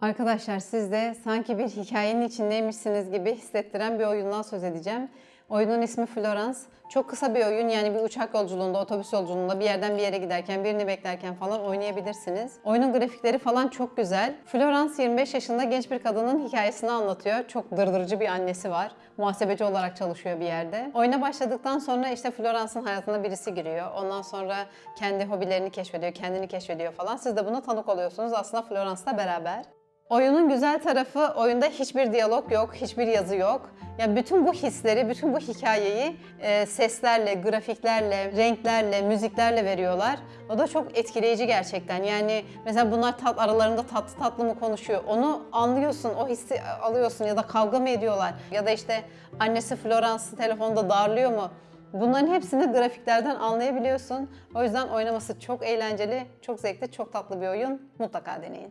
Arkadaşlar siz de sanki bir hikayenin içindeymişsiniz gibi hissettiren bir oyundan söz edeceğim. Oyunun ismi Florence. Çok kısa bir oyun yani bir uçak yolculuğunda, otobüs yolculuğunda bir yerden bir yere giderken, birini beklerken falan oynayabilirsiniz. Oyunun grafikleri falan çok güzel. Florence 25 yaşında genç bir kadının hikayesini anlatıyor. Çok dırdırıcı bir annesi var. Muhasebeci olarak çalışıyor bir yerde. Oyuna başladıktan sonra işte Florence'ın hayatına birisi giriyor. Ondan sonra kendi hobilerini keşfediyor, kendini keşfediyor falan. Siz de buna tanık oluyorsunuz aslında Florence'la beraber. Oyunun güzel tarafı oyunda hiçbir diyalog yok, hiçbir yazı yok. Ya bütün bu hisleri, bütün bu hikayeyi e, seslerle, grafiklerle, renklerle, müziklerle veriyorlar. O da çok etkileyici gerçekten. Yani mesela bunlar tat aralarında tatlı tatlı mı konuşuyor? Onu anlıyorsun, o hissi alıyorsun ya da kavga mı ediyorlar? Ya da işte annesi Florence'ı telefonda darlıyor mu? Bunların hepsini grafiklerden anlayabiliyorsun. O yüzden oynaması çok eğlenceli, çok zevkli, çok tatlı bir oyun. Mutlaka deneyin.